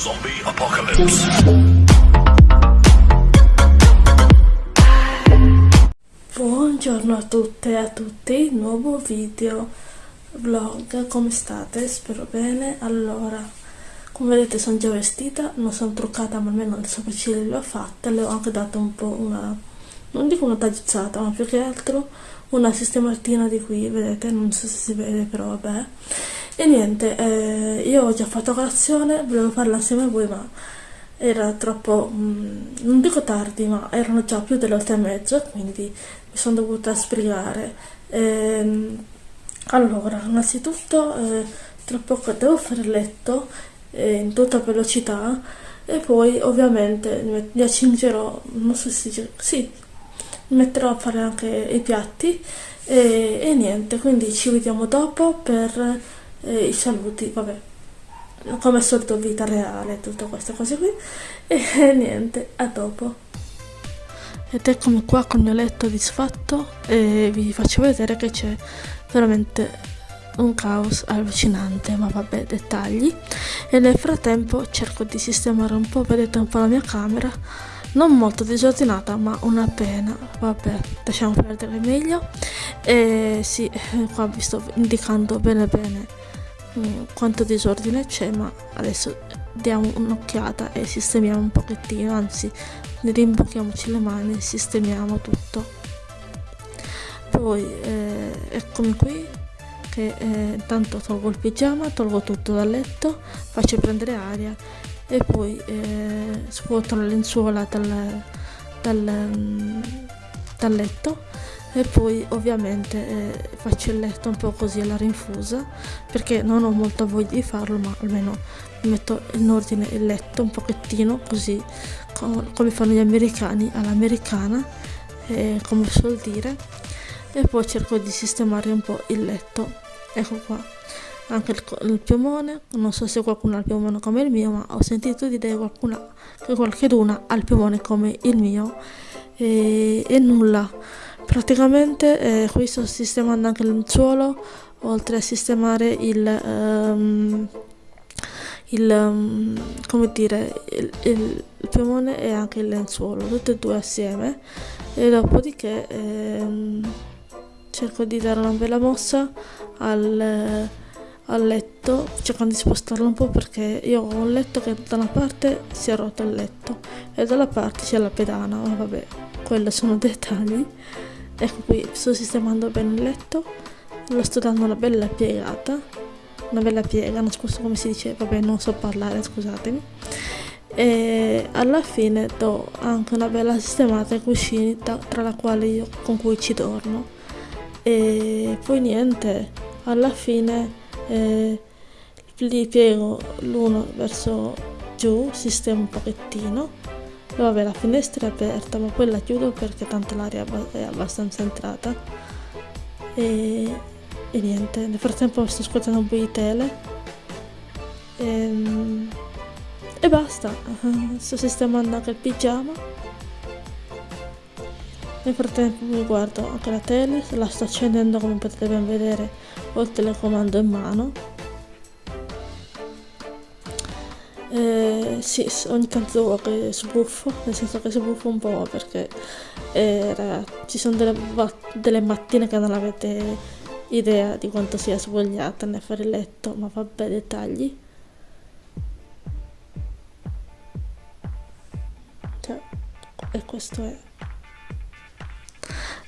Zombie Apocalypse. Buongiorno a tutte e a tutti, nuovo video vlog, come state? Spero bene. Allora, come vedete sono già vestita, non sono truccata ma almeno le sopracciglia le ho fatte, le ho anche dato un po' una, non dico una tagliuzzata, ma più che altro una sistematina di qui, vedete, non so se si vede però vabbè. E niente, eh, io ho già fatto colazione, volevo farla assieme a voi ma era troppo, mh, non dico tardi, ma erano già più delle otto e mezzo, quindi mi sono dovuta sbrigare. Ehm, allora, innanzitutto, eh, tra poco devo fare il letto eh, in tutta velocità e poi ovviamente mi accingerò, non so se si sì, metterò a fare anche i piatti e, e niente, quindi ci vediamo dopo per eh, i saluti, vabbè come al solito vita reale, tutte queste cose qui e niente, a dopo. Ed eccomi qua con il mio letto disfatto e vi faccio vedere che c'è veramente un caos allucinante, ma vabbè, dettagli. E nel frattempo cerco di sistemare un po', vedete un po' la mia camera, non molto disordinata, ma una pena. Vabbè, lasciamo perdere meglio. E sì, qua vi sto indicando bene bene mm, quanto disordine c'è, ma adesso diamo un'occhiata e sistemiamo un pochettino, anzi rimbocchiamoci le mani e sistemiamo tutto. Poi eh, eccomi qui che eh, intanto tolgo il pigiama, tolgo tutto dal letto, faccio prendere aria e poi eh, scuoto la lenzuola dal, dal, dal letto e poi ovviamente eh, faccio il letto un po' così alla rinfusa perché non ho molta voglia di farlo ma almeno metto in ordine il letto un pochettino così come fanno gli americani all'americana eh, come suol dire e poi cerco di sistemare un po' il letto. Ecco qua anche il, il piumone non so se qualcuno ha il piumone come il mio ma ho sentito dire qualcuna, che qualcuno ha il piumone come il mio e, e nulla. Praticamente eh, qui sto sistemando anche il suolo oltre a sistemare il um, il, um, come dire, il, il, piumone e anche il lenzuolo, tutte e due assieme. E dopodiché ehm, cerco di dare una bella mossa al, al letto cercando di spostarlo un po' perché io ho un letto che da una parte si è rotto il letto e dalla parte c'è la pedana ma vabbè quelli sono dettagli. Ecco qui sto sistemando bene il letto lo sto dando una bella piegata una bella piega non so come si dice vabbè non so parlare scusatemi. E alla fine do anche una bella sistemata ai cuscini tra la quale io con cui ci dormo. E poi niente alla fine eh, li piego l'uno verso giù sistemo un pochettino. E vabbè la finestra è aperta ma poi la chiudo perché tanto l'aria è abbastanza entrata. E, e, niente nel frattempo sto ascoltando un po' di tele. E, ehm, e basta. Sto sistemando anche il pigiama. Nel frattempo mi guardo anche la tele, la sto accendendo come potete ben vedere ho il telecomando in mano. Eh, sì, ogni tanto che sbuffo, nel senso che sbuffo un po' perché eh, ci sono delle, delle mattine che non avete idea di quanto sia svogliata nel fare il letto, ma vabbè dettagli. Cioè, e questo è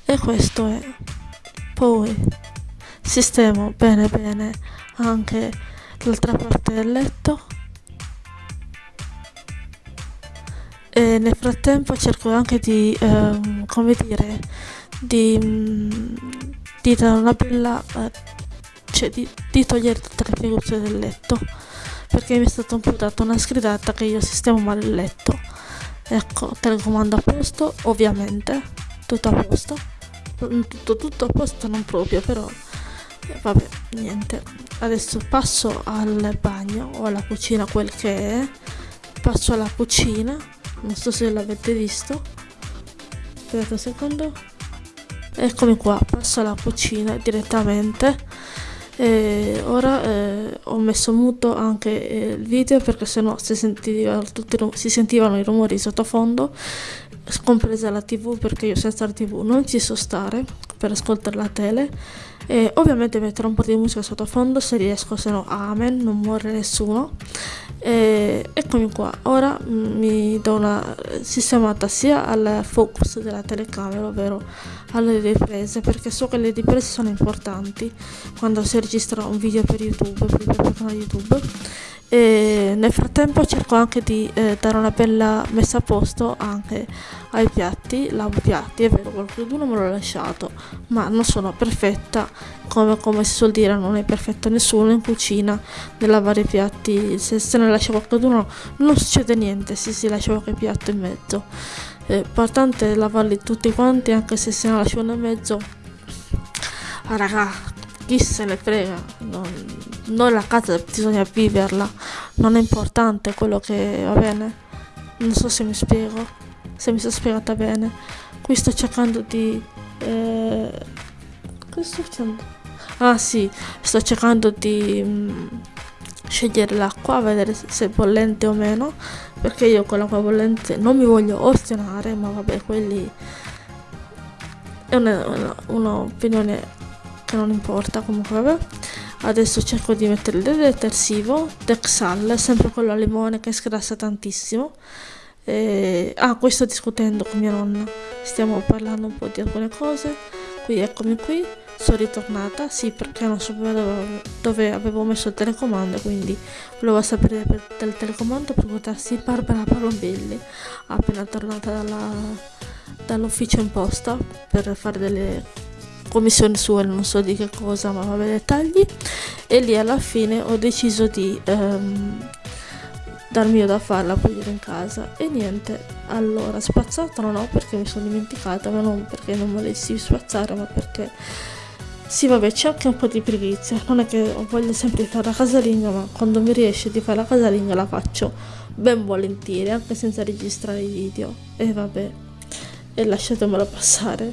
e questo è poi sistemo bene bene. Anche l'altra parte del letto. E nel frattempo cerco anche di ehm, come dire di, di dare una bella eh, cioè di, di togliere tutte le figure del letto. Perché mi è stata un po' data una sgridata che io sistemo male il letto. Ecco telecomando a posto ovviamente. Tutto a posto. Tutto, tutto a posto non proprio però vabbè niente. Adesso passo al bagno o alla cucina quel che è. Passo alla cucina non so se l'avete visto. Aspettate un secondo. Eccomi qua passo alla cucina direttamente. E ora eh, ho messo muto anche eh, il video perché sennò si, sentiva, si sentivano i rumori sottofondo compresa la tv perché io senza la tv non ci so stare per ascoltare la tele e ovviamente metterò un po' di musica sottofondo se riesco se no amen non muore nessuno. E eccomi qua. Ora mi do una sistemata sia al focus della telecamera ovvero alle riprese perché so che le riprese sono importanti quando si registra un video per youtube per il canale youtube e nel frattempo cerco anche di eh, dare una bella messa a posto anche ai piatti lavo piatti è vero qualcuno me l'ho lasciato ma non sono perfetta come, come si suol dire non è perfetto nessuno in cucina nel lavare i piatti se se ne lascia qualcuno non succede niente se si lascia qualche piatto in mezzo. È importante lavarli tutti quanti anche se se ne lascia uno in mezzo. Ah, raga chi se ne frega, non, noi la casa bisogna viverla, non è importante quello che va bene. Non so se mi spiego, se mi sono spiegata bene. Qui sto cercando di... Eh, cosa sto facendo? Ah sì, sto cercando di mh, mm, scegliere l'acqua, vedere se è bollente o meno, perché io con l'acqua bollente non mi voglio ostinare, ma vabbè, quelli è un'opinione che non importa comunque vabbè adesso cerco di mettere il detersivo Dexal sempre quello al limone che sgrassa tantissimo. E... ah qui sto discutendo con mia nonna. Stiamo parlando un po' di alcune cose. Qui eccomi qui. Sono ritornata. Sì perché non sapevo dove, dove avevo messo il telecomando quindi volevo sapere per, del telecomando per votarsi Barbara Palombelli appena tornata dall'ufficio in posta per fare delle commissione sua non so di che cosa ma vabbè dettagli. E lì alla fine ho deciso di ehm, darmi io da farla pulire in casa. E niente allora spazzata non ho perché mi sono dimenticata ma non perché non volessi spazzare ma perché sì vabbè c'è anche un po' di pigrizia. Non è che voglio sempre fare la casalinga ma quando mi riesce di fare la casalinga la faccio ben volentieri anche senza registrare i video. E vabbè e lasciatemelo passare.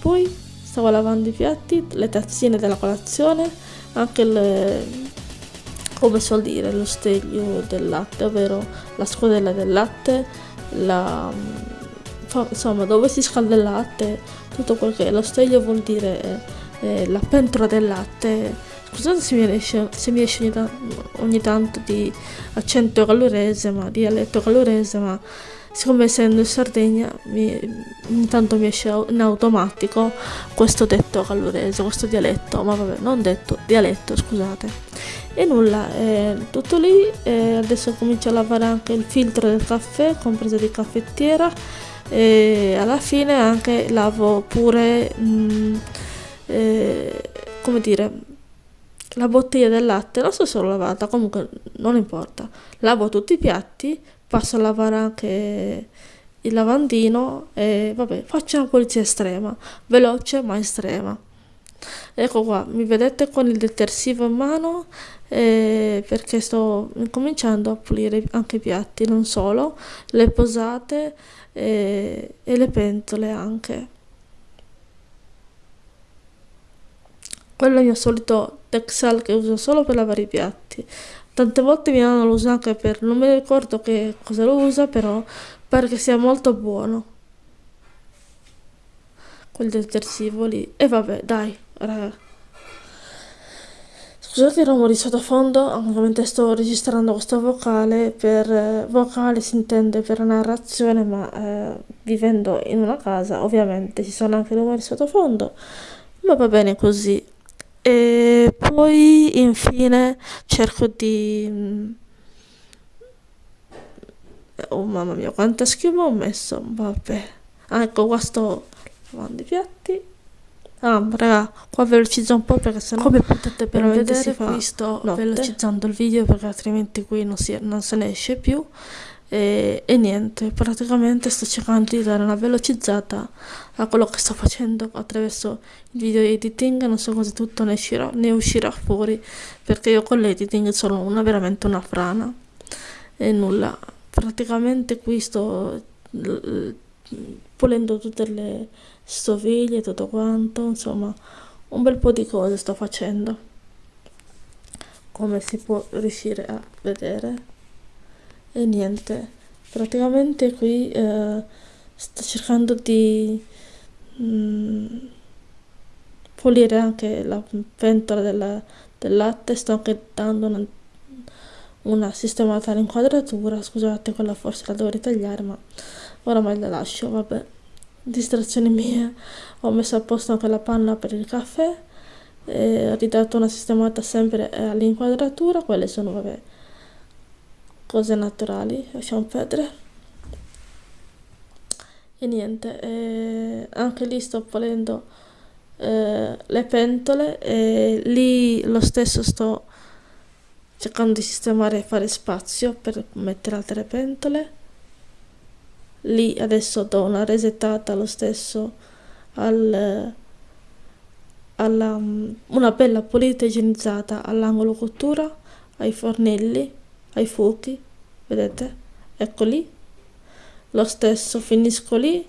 Poi stavo lavando i piatti, le tazzine della colazione, anche le, come suol dire, lo steglio del latte, ovvero la scodella del latte, la, insomma dove si scalda il latte, tutto quel che è. Lo steglio vuol dire eh, la pentola del latte. Scusate se mi esce, se mi esce ogni, ogni tanto di accento calorese, ma dialetto calorese, ma siccome essendo in Sardegna mi, intanto mi esce in automatico questo detto calorese, questo dialetto, ma vabbè, non detto, dialetto, scusate. E nulla, è tutto lì, adesso comincio a lavare anche il filtro del caffè, compreso di caffettiera, e alla fine anche lavo pure, mh, mm, eh, come dire, la bottiglia del latte, non so se l'ho lavata, comunque non importa, lavo tutti i piatti, passo a lavare anche il lavandino e vabbè faccio una pulizia estrema veloce ma estrema. Ecco qua mi vedete con il detersivo in mano eh, perché sto cominciando a pulire anche i piatti non solo le posate eh, e le pentole anche. Quello è il mio solito Texel che uso solo per lavare i piatti Tante volte mi hanno lo usa anche per... non mi ricordo che cosa lo usa, però pare che sia molto buono. Quel detersivo lì. E vabbè, dai, raga. Scusate i rumori sottofondo, anche mentre sto registrando questo vocale, per eh, vocale si intende per narrazione, ma eh, vivendo in una casa ovviamente ci sono anche rumori sottofondo, ma va bene così e poi infine cerco di mm, oh mamma mia quanta schiuma ho messo vabbè. Ah, ecco qua sto lavando i piatti. Ah raga qua velocizzo un po' perché sennò come potete per vedere qui sto notte. velocizzando il video perché altrimenti qui non, si, non se ne esce più e, e, niente, praticamente sto cercando di dare una velocizzata a quello che sto facendo attraverso il video editing, non so cosa tutto ne uscirà, ne uscirà fuori, perché io con l'editing sono una, veramente una frana. E nulla, praticamente qui sto pulendo tutte le stoviglie, tutto quanto, insomma un bel po' di cose sto facendo. Come si può riuscire a vedere e niente. Praticamente qui eh, sto cercando di mm, pulire anche la pentola della, del latte. Sto anche dando una, una sistemata all'inquadratura. Scusate quella forse la dovrei tagliare ma oramai la lascio vabbè. Distrazioni mie ho messo a posto anche la panna per il caffè. Ho ridato una sistemata sempre all'inquadratura. Quelle sono vabbè cose naturali lasciamo perdere. E niente e anche lì sto pulendo eh, le pentole e lì lo stesso sto cercando di sistemare e fare spazio per mettere altre pentole. Lì adesso do una resettata lo stesso al, alla, una bella pulita igienizzata all'angolo cottura ai fornelli ai fuochi vedete? Ecco lì. Lo stesso finisco lì.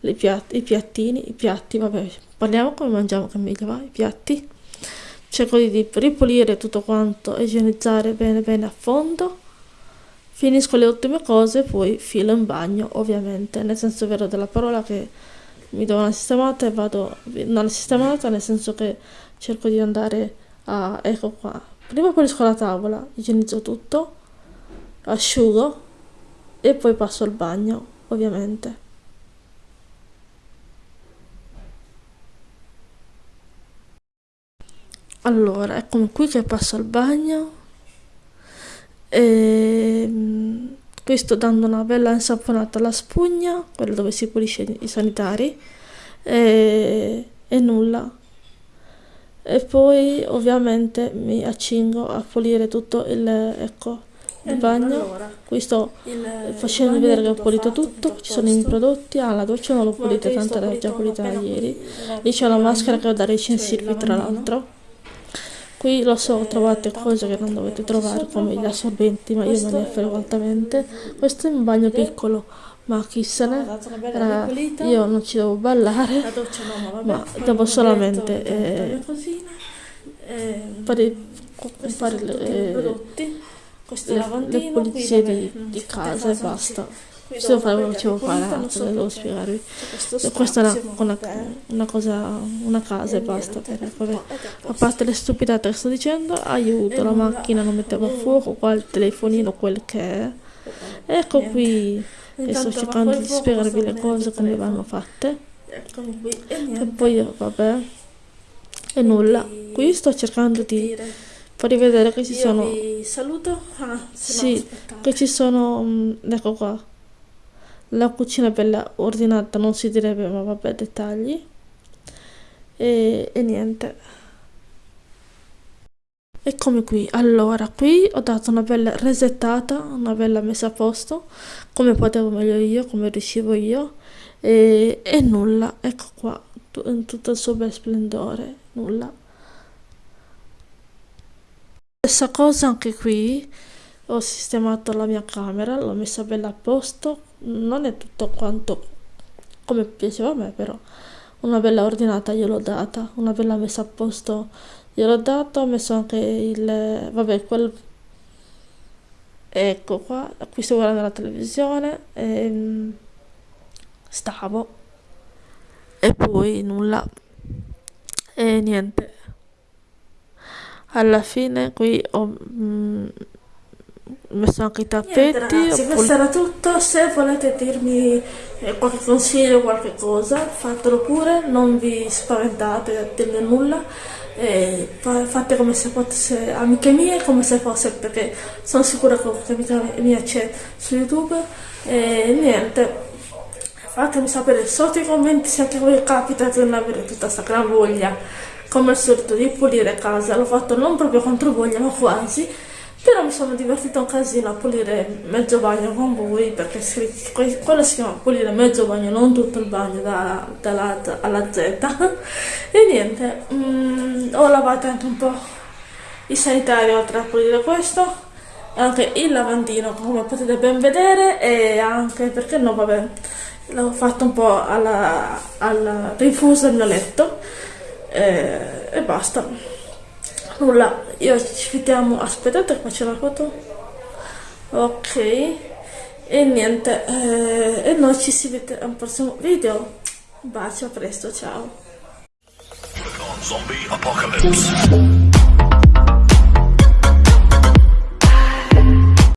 I piatti, i piattini i piatti vabbè parliamo come mangiamo che meglio va i piatti. Cerco di ripulire tutto quanto igienizzare bene bene a fondo. Finisco le ultime cose poi filo in bagno ovviamente. Nel senso vero della parola che mi do una sistemata e vado non sistemata nel senso che cerco di andare a ecco qua. Prima pulisco la tavola igienizzo tutto asciugo e poi passo al bagno ovviamente. Allora eccomi qui che passo al bagno. E ehm, qui sto dando una bella insaponata alla spugna quella dove si pulisce i sanitari e, e nulla. E poi ovviamente mi accingo a pulire tutto il ecco il bagno. allora, qui sto facendo vedere che ho pulito tutto ci sono i prodotti. Ah la doccia non l'ho pulita tanto era già pulita ieri. lì c'è la maschera che ho da recensirvi tra l'altro. Qui lo so, trovate cose che non dovete trovare come gli assorbenti, ma io me ne frego altamente. Questo è un bagno piccolo, ma chi se ne... Raga, io non ci devo ballare, ma devo solamente eh, fare, fare le, eh, le, le pulizie di, di casa e basta questo facevo fare altro, devo spiegarvi. Questa è una, una, cosa, una casa e basta. A parte le stupidate che sto dicendo, aiuto, la macchina non metteva a fuoco, qua il telefonino, quel che è. Ecco qui, e sto cercando di spiegarvi le cose come vanno fatte. E poi, vabbè, e nulla. Qui sto cercando di farvi vedere che ci sono... saluto? Ah, sì, che ci sono... Mm, ecco qua. La cucina bella ordinata non si direbbe ma vabbè dettagli. E, e niente. Eccomi qui. Allora qui ho dato una bella resettata una bella messa a posto come potevo meglio io come riuscivo io. E, e nulla. Ecco qua in tutto il suo bel splendore. Nulla stessa cosa anche qui ho sistemato la mia camera l'ho messa bella a posto non è tutto quanto come piaceva a me però una bella ordinata gliel'ho data una bella messa a posto gliel'ho dato ho messo anche il vabbè quel ecco qua qui sto guardando la televisione e ehm, stavo e poi nulla. E niente alla fine qui ho mm, messo anche i tappeti ragazzi, questo era tutto. Se volete dirmi eh, qualche consiglio qualche cosa fatelo pure. Non vi spaventate a dirmi nulla. Eh, fate come se fosse amiche mie come se fosse perché sono sicura che qualche amica mia c'è su youtube. E niente fatemi sapere sotto i commenti se anche voi capita di non avere tutta questa gran voglia come al solito di pulire casa. L'ho fatto non proprio contro voglia ma quasi. Però mi sono divertita un casino a pulire mezzo bagno con voi perché quello si chiama pulire mezzo bagno non tutto il bagno da, dalla alla Z. E niente mm, ho lavato anche un po' i sanitari oltre a pulire questo anche il lavandino come potete ben vedere e anche perché no vabbè l'ho fatto un po' alla, alla rifusa del mio letto e, e basta. Nulla. Io ci vediamo aspettate qua c'è la foto? Ok. E niente eh, e noi ci si vede al prossimo video. Un bacio a presto ciao.